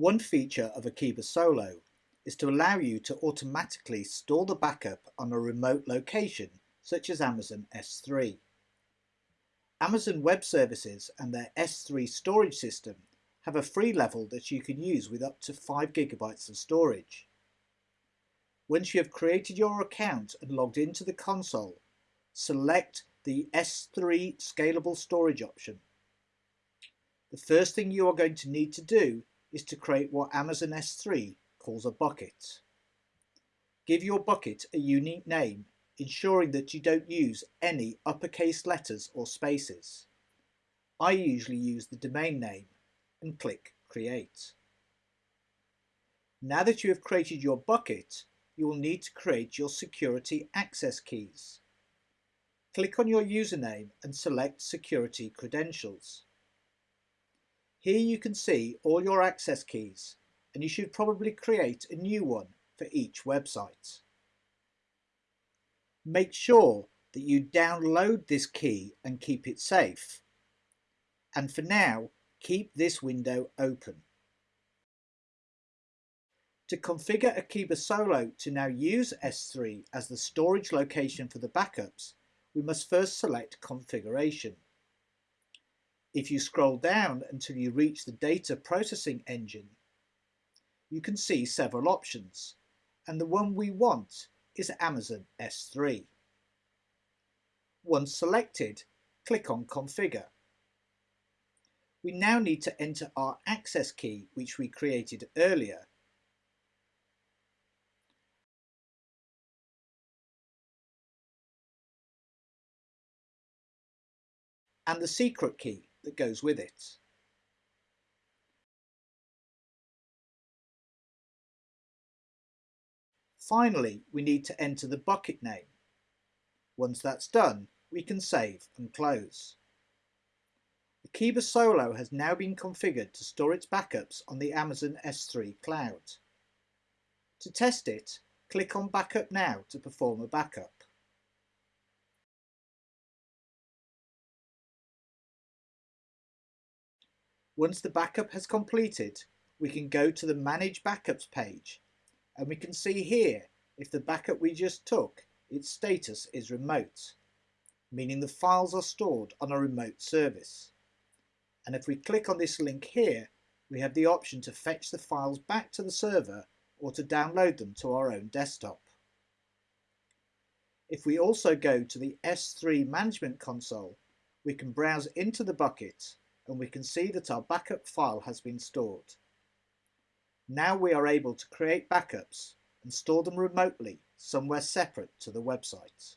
One feature of Akeeba Solo is to allow you to automatically store the backup on a remote location such as Amazon S3. Amazon Web Services and their S3 storage system have a free level that you can use with up to 5 gigabytes of storage. Once you have created your account and logged into the console, select the S3 Scalable Storage option. The first thing you are going to need to do is to create what Amazon S3 calls a bucket. Give your bucket a unique name, ensuring that you don't use any uppercase letters or spaces. I usually use the domain name and click Create. Now that you have created your bucket, you will need to create your security access keys. Click on your username and select Security Credentials. Here you can see all your access keys and you should probably create a new one for each website. Make sure that you download this key and keep it safe. And for now, keep this window open. To configure Akeeba Solo to now use S3 as the storage location for the backups, we must first select Configuration. If you scroll down until you reach the Data Processing Engine, you can see several options, and the one we want is Amazon S3. Once selected, click on Configure. We now need to enter our access key which we created earlier and the secret key that goes with it. Finally, we need to enter the bucket name. Once that's done, we can save and close. The Akeeba Solo has now been configured to store its backups on the Amazon S3 cloud. To test it, click on Backup Now to perform a backup. Once the backup has completed, we can go to the Manage Backups page and we can see here if the backup we just took, its status is remote, meaning the files are stored on a remote service. And if we click on this link here, we have the option to fetch the files back to the server or to download them to our own desktop. If we also go to the S3 Management Console, we can browse into the bucket and we can see that our backup file has been stored. Now we are able to create backups and store them remotely somewhere separate to the website.